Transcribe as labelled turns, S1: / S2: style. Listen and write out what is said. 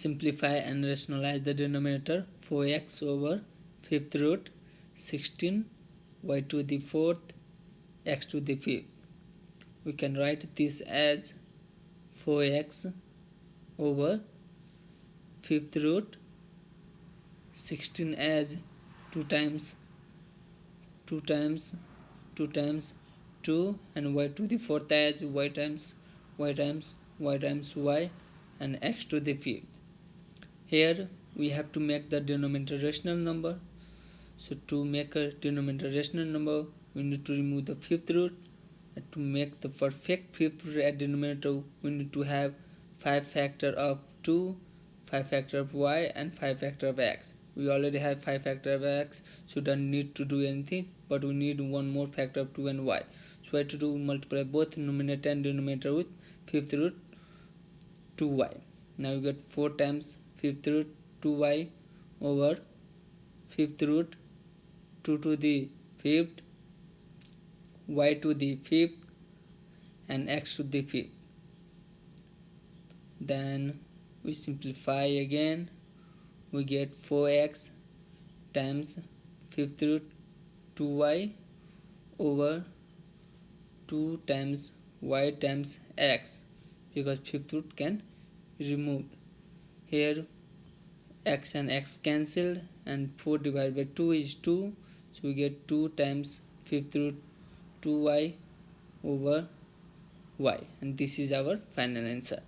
S1: simplify and rationalize the denominator 4x over fifth root 16 y to the fourth x to the fifth. We can write this as 4x over fifth root 16 as 2 times 2 times 2 times 2 and y to the fourth as y times y times y times y and x to the fifth here we have to make the denominator rational number. So to make a denominator rational number we need to remove the fifth root. And to make the perfect fifth root at denominator we need to have 5 factor of 2 5 factor of y and 5 factor of x. We already have 5 factor of x so don't need to do anything but we need one more factor of 2 and y. So I have to do multiply both numerator and denominator with fifth root 2y now we get 4 times fifth root 2y over fifth root 2 to the fifth y to the fifth and x to the fifth. Then we simplify again. We get 4x times fifth root 2y over 2 times y times x because fifth root can removed here x and x cancelled and 4 divided by 2 is 2 so we get 2 times fifth root 2y over y. And this is our final answer